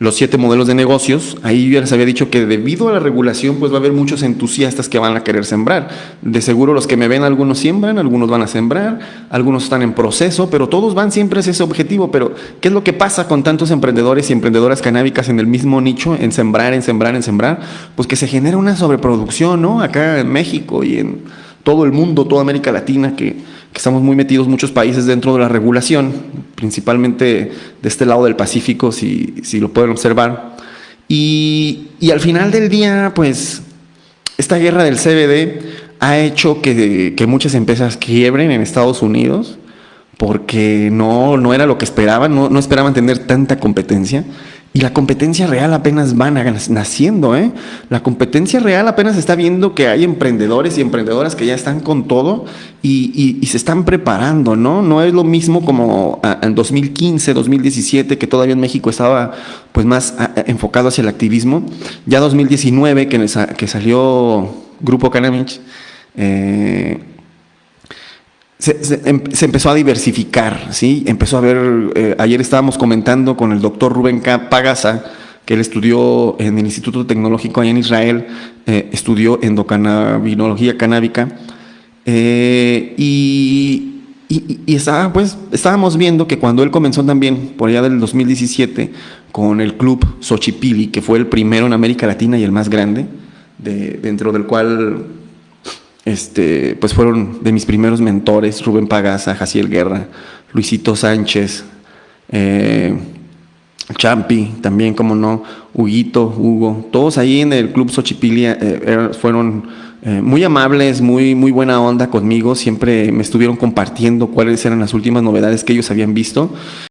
los siete modelos de negocios, ahí yo ya les había dicho que debido a la regulación pues va a haber muchos entusiastas que van a querer sembrar. De seguro los que me ven algunos siembran, algunos van a sembrar, algunos están en proceso, pero todos van siempre hacia ese objetivo. Pero ¿qué es lo que pasa con tantos emprendedores y emprendedoras canábicas en el mismo nicho, en sembrar, en sembrar, en sembrar? Pues que se genera una sobreproducción, ¿no? Acá en México y en todo el mundo, toda América Latina, que, que estamos muy metidos muchos países dentro de la regulación, principalmente de este lado del Pacífico, si, si lo pueden observar. Y, y, al final del día, pues, esta guerra del CBD ha hecho que, que muchas empresas quiebren en Estados Unidos porque no, no era lo que esperaban, no, no esperaban tener tanta competencia. Y la competencia real apenas va naciendo, ¿eh? La competencia real apenas está viendo que hay emprendedores y emprendedoras que ya están con todo y, se están preparando, ¿no? No es lo mismo como en 2015, 2017, que todavía en México estaba pues más a, enfocado hacia el activismo. Ya 2019, que, que salió Grupo Canamich, eh, se, em, se, empezó a diversificar, ¿sí? Empezó a ver, eh, ayer estábamos comentando con el doctor Rubén Pagasa, que él estudió en el Instituto Tecnológico allá en Israel, eh, estudió endocannabinología canábica, eh, y, estaba, pues, estábamos viendo que cuando él comenzó también, por allá del 2017, con el club Xochipili, que fue el primero en América Latina y el más grande, de, dentro del cual este, pues fueron de mis primeros mentores, Rubén Pagasa, Jaciel Guerra, Luisito Sánchez, eh, Champi, también, como no, Huguito, Hugo, todos ahí en el Club Xochipilia eh, fueron eh, muy amables, muy, muy buena onda conmigo, siempre me estuvieron compartiendo cuáles eran las últimas novedades que ellos habían visto